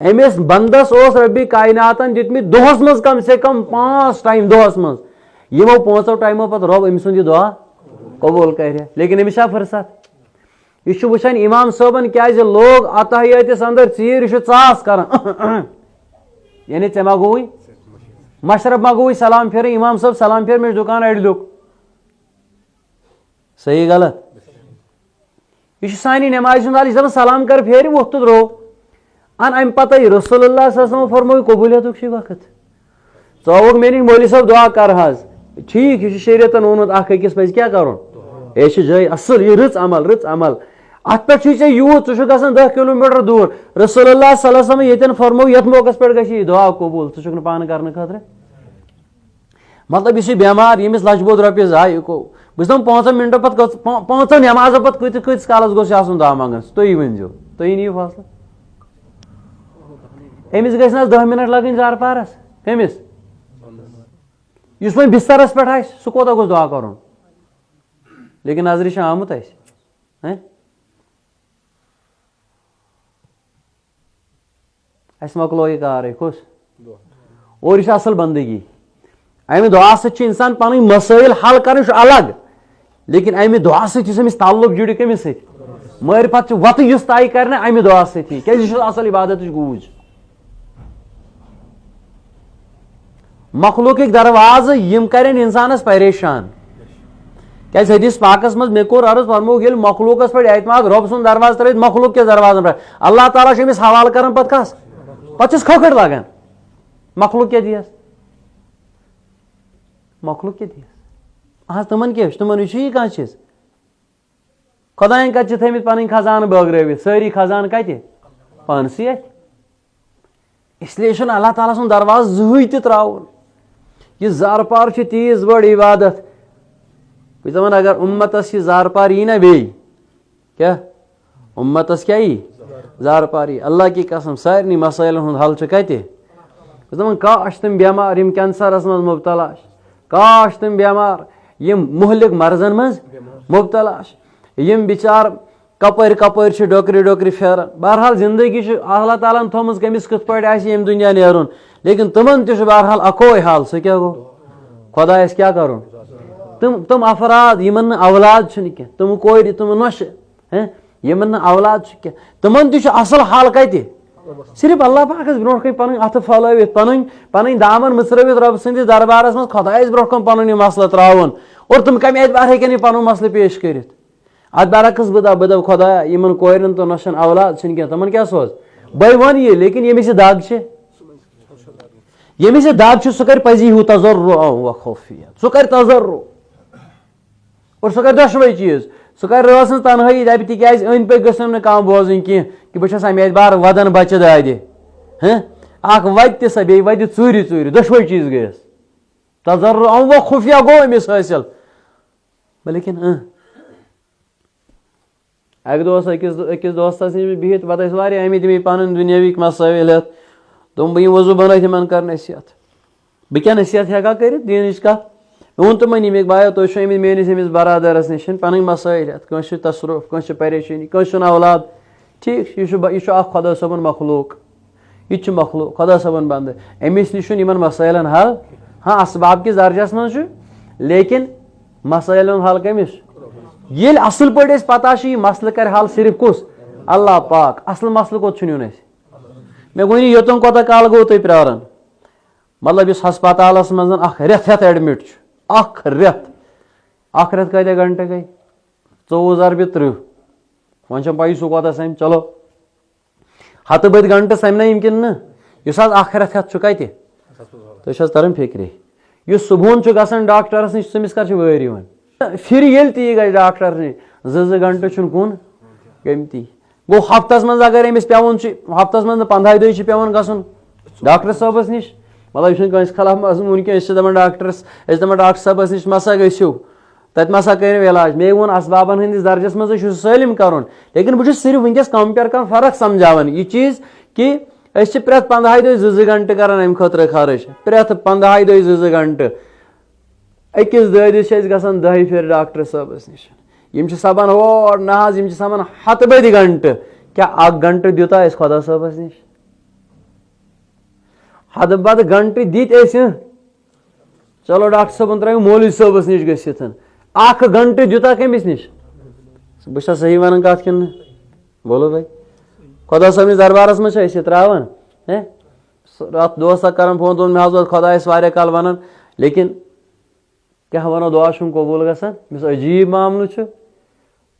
अमिस बंदस रबी कायनातन दितमित दोहस मज कम से कम पाँच टाइम दोहस मज यमो पांचो टाइमो पत रब अमिस सुंद दुआ कबूल कर लेकिन अमिस फुर्सत यह वुचान इमाम क्या लोग अतहयातिस अंदर चीर यह चास कर? यानी ऐ मा गोई? मशरफ मा गोई, सलाम फेर, इमाम सलाम फेर मे दुकान अड़ लुक सही गलत। यह सानी नमाज़ हल सलाम कर फेर वोत तो रो। अन अम पत रसोल्ला फरमो कबूलियत वक्त चौक मे मोली सब दुआ कर ठीक यह शरीयतन वोनमुत अकिस पज क्या कर यह जय असल यह रच अमल रच अमल अत पे यूत ग दह किलोमीटर दूर रसोल्ला ये फरमो ये मौकस पे दुआ कबूल षुक पान कर खतर मतलब यह बेमार यमिस लचबोद रोपये जाय बस दम पांचन मिनटों पे पांचन नमाज़ पे कत कालस गोस दुआ मंगन तुम वन तुम नीव फैसला अमिस गह दह मिनट लगन जार पारस कमिस वो बिस्तरस पे सह कोता गोस दुआ कर लेकिन नज़र आमुत अस मकलो यह कार खुश और यह असल बंदगी अमि दुआ इंसान पन मसाइल हल कर अलग लेकिन अमि दुआ समिस ताल्लुक जुड़ कमिस मरिफत वत तय कर अमि दुआ सही क्या असल इबादत गूज मखलूक दरवाज, यम करें इंसानस परेशान। क्या हदीस पाकस मज मे कोर अर्ज़ फरमो ये मखलूकस पे एतमाद रब सुन दरवाज तर मखलूक के दरवाजन पे अल्लाह ताला अमिस हवाल कर पत कस पे खोखट लगान मखलूक क्या दियस मखलूक क्या दियस आज तमन क्या तमन यह कह चीज़? खुदान कत थमित पन खजान बगरवित सारी खजान कत पानसी इसलिए अल्लाह ताला सुन दरवाज त्रावन यह जार पार तीज बड़ इबादत। बह दपान अगर उम्मतस यह जार पार यी ना बे क्या? उम्मतस क्या यी जार पार। यी अल्लाह की कसम सारे मसाइल हल कत दपान काश तम बेमार यम कैंसरस मज मुबतला काश तम बेमार यम मुहलिक मर्जन मज मुबतला बिचार कपर कपर डोकरी डोकरी फेरान बहरहाल ज़िंदगी अल्लाह ताला थोम कमिस कत पे दुनिया नेरुन लेकिन तमन बहरहाल अको हाल सह क्या गो खुदा क्या कर तम तम अफराद औलाद कह तम कोर तम नश यमन औलाद कह तह असल हाल कत सिर्फ़ अल्लाह पाकस ब्रो पन फलवित पन पन दामन मसरवित रब सद दरबारस मज खुदास ब्रो पन मसल त्रावन और तुम कम एतबार हेकन पन मसल पेश कर अत बरकस बदा बद खुदा इन कोरन तो नशन औलाद कह तमन क्या सोच बह वन ये लेकिन यमिस दाग यमिस दाग सह कर पजी हूँ तजर्रो खौफियत सह कर तजर्रो और सह कर दशवे चीज़ सह कर रस तनहाई दप तिज अंद पे गम कह बोजन कह कि बहुत अमे बार वदन बच्चे दादे अख वत सह बे वत चूर चूर दशवे चीज़ गयस तजर्रो खुफिया गो अमिस हासिल लेकिन अक दो अकिस दोस्तस नश बिहित पे अमित मे पन दुनियाविक मसाइल हेत तुम बह वज़ू बन तिम कर नसीहत बह क्या नसीहत हेका कर दीन कत वो तमन यमिक बायो तुम अमित मेस अमिस बरदरस नश पन मसाइल हेत कस तसरुफ कस परेशानी कस औलाद ठीक यह खुदा सबन मखलूक यह मखलूक खुदा सबन बंद अमिस नश मसाइलन हल हाँ असबाब किस दर्जस मज लेकिन मसाइल हल कमिस ये असल पे पता मसल कर हल सिर्फ़ कुस अल्लाह पाक असल मसल कोत नुन मे वन योतन कोता काल गो तुम प्रारन मतलब इस हस्पताल मज रेत हेत एडमिट रेत अख रेत कत गंटे गई चौवह जरबि त्रिह वो पी सह कोता सम चलो हत बद गंटे सम यम किन इस अख रेत हेत कत तुम तरन फिक्रे इस सुबह ग डॉक्टरस नश तमिस कर वर फिर ये ती गई डॉक्टर नश जो गंटे कुन? गमती। गो हफ्तस मज अगर अमिस पेवन हफ्तस मज पंद्रह दह पेवन गसन डॉक्टर नश। मतलब यह खिलाफ कह दपान डॉक्टरस दपान डॉक्टर साहबस नश मसा गो तत मसा कर इलाज मे वो असबाबन हंदिस दर्जस मज सलम कर लेकिन बहुत सिर्फ़ वनकस कंपेयर कर फ़र्क समझान यह चीज़ कि प्रेत पंद्रह दह जो कर अम खर्च प्रेत पंद्रह दह जो गंटे अकिस ददिस गसान दह फिर डॉक्टर साहबस नश यम सपान और ना सपान हत बद गंट क्या अख गंट दिता खुदा सबस नश हद बद गंटि दित अस चलो डॉक्टर साहबन त्रो मौलवी साहबस निश गसित अख गंटि दिता कमिस निश बह सही वन कत कि बोलो भाई खुदा सबनिस दरबारस मज त्रावान अत दोस्त कर फ़ोन दोन मे हज खुदायस वारिया कल वन लेकिन क्या वनो दुआ कबूल मिस अजीब मामल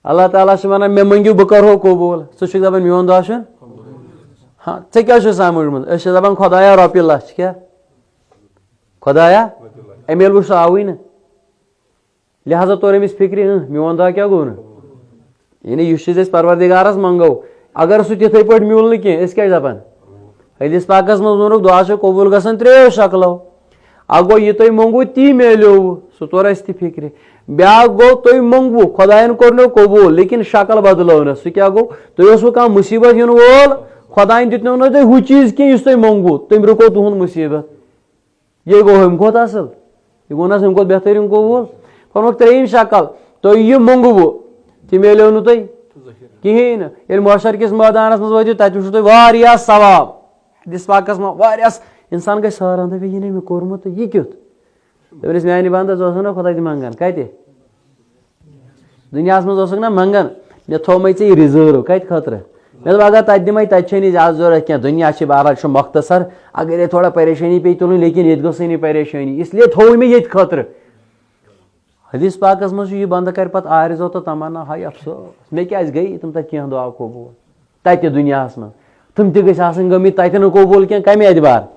अल्लाह ताला वन मे मंगियो बह करो कबूल सह दपान मोन दुआ हाँ ऐ क्या समझ दपान खुदाया रोपये लच क्या? खुदाया? अमे वो आवई न। लिहाजा तोर अमिस फ़िक्र मोन दुआ क्या गो यानी इस चीज़ परवरदिगारस मंगो अगर सह तिथे पे मिल न कह दपान हदीस पाकस मज वोनुक दुआ कबूल गसान त्रो शक्लो अ गो यह तुम मंगू ती मिलो सह तोर अस फ़िक्र ब्या गो तुम मंगू खुदायन कोर कबूल लेकिन शक्ल बदलो न सह क्या गो तुम कह मुसीबत इन वोल खुदायन दित ना तुम हु चीज़ कह तुम मंगू तुम रुको तुहद मुसीबत ये गो हम खोत असल यह गो ना हम खोत बेहतरीन कबूल कोनुक त्रेम शक्ल तुम यह मंगू तह कहें इंसान हैरान दप यह मे कोर्मुत यह मानि बंदस ना खुदा दुनिया मज ना मंगन मे ऐ रिज़र्व मे तत ज़्यादा ज़रूरत क्या दुनिया बहरहाल मख्तसर अगर ये थोड़ा परेशानी पे तुल ये गई परेशानी इसलिए थो मे ये खतर हदीस यह बंद कर आरजो तो तमन्ना हाय अफसोस मे क्या गई तुम कह कबूल तत दुनिया मज तुम कबूल क्या कम एतबार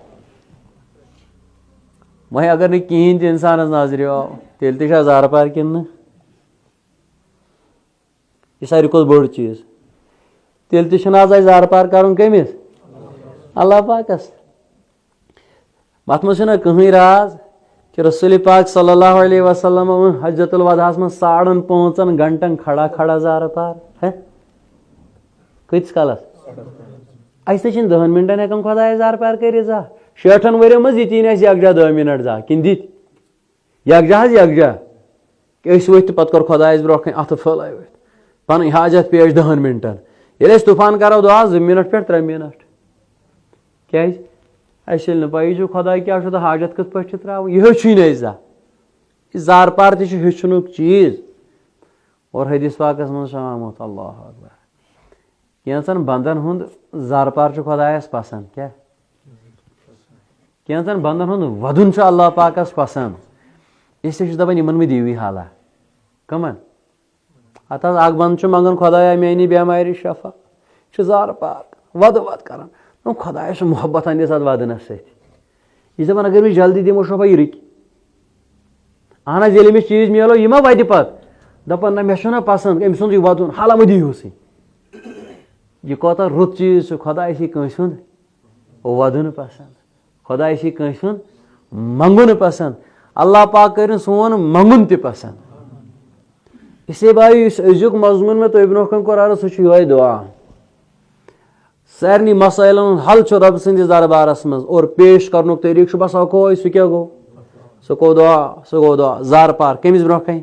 वह अगर न कहें तो नज़र तेल तजार पार कि यह सारे खुद बड़ चीज़। तेल तज जार पार कर कमिस अल्लाह पाकस मत मह कहें राज, कि रसूल पाक सल्लल्लाहु अलैहि वसल्लम हजतुल वदास में साड़न पांचन घंटन खड़ा खड़ा जार पार, है? कत कलस? अस दहन मिनटन हेकान खुदा जार पार कर जा शेठन वरियो मज ये यकजा दह मिनट जा कि दित यकजा हज यकजा अस वथ पे कर खुदा ब्रो अथ फल पन हाजत पेश दहन मिनटन ये तूफ़ान करो दुआ जो मिनट पे त्रे मिनट क्या अस पी खुदा क्या तो हाजत कत पे त्रा यह हे जा जार पार तुन चीज़ और हदीस पाकस मज अल्लाह अकबर कैंसन बंदन हुंद जार पार खुदायस पसंद क्या कैंसन बंदन हुंद वदुन अल्लाह पाकस पसंद इसलिए दपान इन मे दीवी हाला कमन अत बंद मंगन खुदाया मेनी बेमारी शफा जार पार वद वद कर खुदाया मोहब्बत अंदिस अत वदनस सह दपान अगर मैं जल्दी दिमो शफा यह रुक अहन ये अमिस चीज़ मिलो यह मा वत दपान ना मे पसंद अम सुंद वदुन हाला मह दीहूसी यह कौता रुत चीज़ खुदा कंस वदुन पसंद खुदा कंस मंगुन पसंद अल्लाह पाक कर सोन मंगुन त पसंद इसे भाई अजुक मजमून में तो ब्रो कोर अर्ज़ सह दुआ सारे मसाइल हल रब सन्दस दरबारस मज और पेश कर तरीक बस अको सह क्या गो सह गो दुआ सह गो दुआ जार पार कमिस ब्रो कन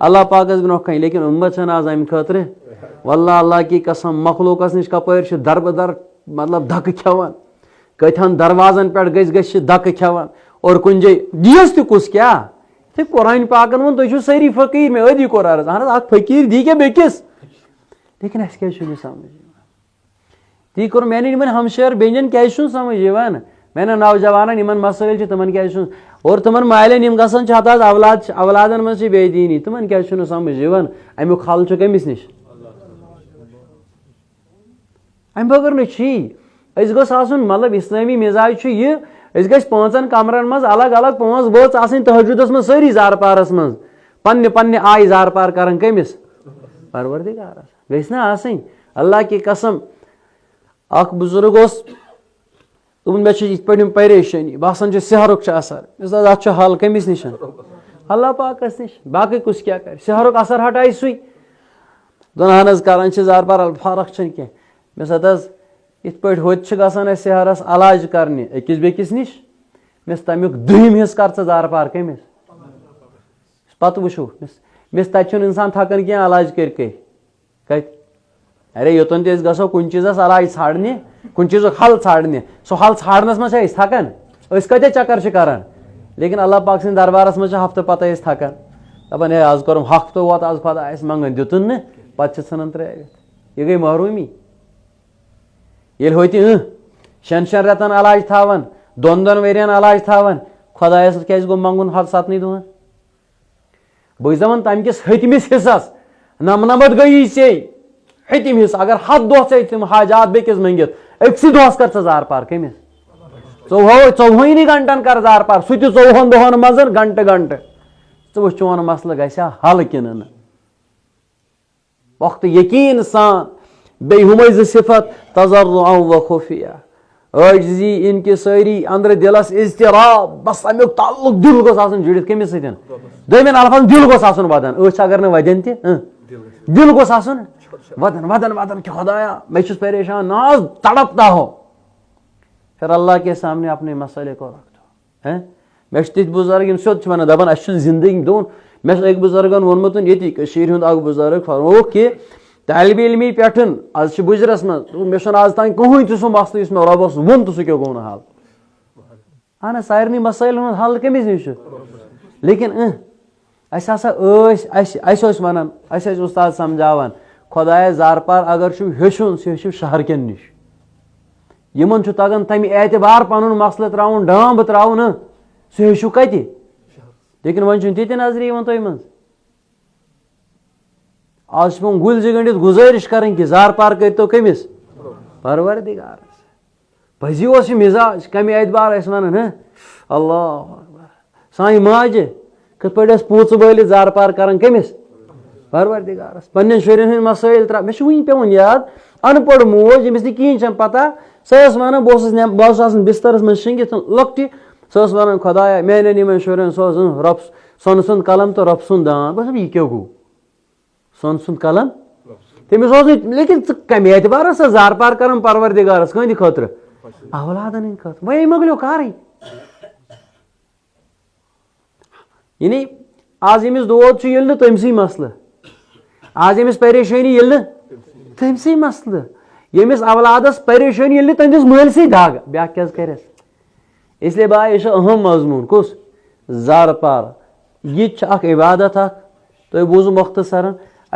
अल्लाह पाकस ब्रो कन लेकिन उम्मत आज अमि खतर वल्ला अल्लाह की कसम मखलूकस नश कपर दर बदर मतलब धक खेवान कथन दरवाजन पे गस धक खेवान और कुन जाए दियस तुस क्या? थे कुरान पाकन वो तुम सारी फकीर में अदी कोर अर्ज़ अहन फकीर दी क्या बेकिस? लेकिन अस क्या समझ? ती कोर मैंने इन हमशर बेजन क्या समझ मैंने नौजवान इन मसल तमन क्या और तमन मालन यम गसान अवलाद अवलादन मज बेदीनी। तमन क्या समझ अमुक हल कमिस नश। अम बगर गोस मतलब इस्लामी मिजाज यह गस पांचन कमरन मज अलग अलग पाँच बोच आसन तहजुदस मज जार पारस मज पन्ने पन्ने आय जार पार कर कमिस परवरदिगारस गस अल्लाह की कसम अख बुज़ुर्ग दोपन मे इत पे परेशानी बसान सहरुक असर अत हल कमिस निश अल्लाह पाकस निश बाकी कुछ क्या कर सहरुक असर दोन अहन कर जार पार फ़र्क कह मे इत पे गसान सहरस अलाज करने अकिस मिस तमिक दुम हिस्स कर जार पार कमिस पत वो मिस तत इंसान थकान क्या अलाज कर कत अरे योतन गो कुन चीजस अलाज छाड़ने कुन चीज़ हल छाड़ने सो हल छाड़नस मज थकान कत चक्कर छ करान लेकिन अल्लाह पाक सिंद दरबारस मज हफ्त पत थकान दपान है आज कर्म हफ्त वोत आज खुदा मंगन दितुन पे सन त्रित यह गई महरूमी ये होती शन शन रेतन अलाज थावन दोन दोन वेरियन अलाज थावन खुदायस क्या गो मंगुन हद सतन दुहन बह दपान तम हतमिस हिस्सस नमनमत गई से हतम हिस्स अगर हद दह तुम हाजात बेकिस मंगित अक्स दहस कर जार पार कमिस चौहो चौहनी गंटन कर जार पार सह चौहन दहन मज गंट गंट च वो चोन मसल गया हल किन वक्त यकीन सान बे हम सिफत तजर व खुफिया आजी इनकी सारी अंदर दिलस इजतराब बस अमुक ताल्लुक दिल गोस जुड़ित कमिस सतन दमिन अल्फाज दिल गोस वदन अ अगर न वदन त दिल गोस वदन वदन वदन खुदाया मैं परेशान नाज तड़पता हो फिर अल्लाह के सामने अपने मसले को रख दो हैं मे तिथ बुज़ुर्ग सोद वन दपान अस ज़िंदगी दोन मे एक बुजुर्गन वोनमुत ये हूँ बुज़ुर्ग फरमो कि तालब इलमी पे आज बुजरस मे आज तान कहूँ तह सह मसल मे रबस वोन तो सह गो हल अहन सारे मसाइल हल कमिस नश लेकिन अस वन अस उस्ताद खुदाय जार पार अगर हेचुन सह हेचु शहर कन नश यमन तगन तम एतबार पन मसल त्राउन डांब त्राउन सह हेचु कत लेकिन वन ती नज़र तुम मज आज पे गुल गंडित गुजारिश करें कि जार पार कर तो कमिस? परवरदिगार पजी उस मिजाज, कम एतबार वन अल्लाह सान माज कत पे पूच बल जार पार कर कमिस? परवरदिगारस पन्न हंद मसाइल त्रा मे वन पे याद अनपढ़ मोज यमिस कहें पता? सह वन बह बिस्तरस मज शिंगित लकट सह वन खुदाया, मेन यमन शुरन सह रब सन सुंद कलम तो रब सुंद दान। बस यह क्या गो सन सुंद कलम तमिस लेकिन कम एतबार जार पार कर परवरदिगारस कंद खतर खतर वह मोगलो कार यानी आज यमिस दोद ये तमस मसल आज यमिस परेशानी ये तमस मसल यमिस अवलादस परेशानी ये तंदिस मलस दाग ब्या क्या कर इसलिए बा यह अहम मजमून कुस जार पार यह इबादत तुम बूजू मुख्तसरन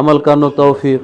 अमल कर तौफीक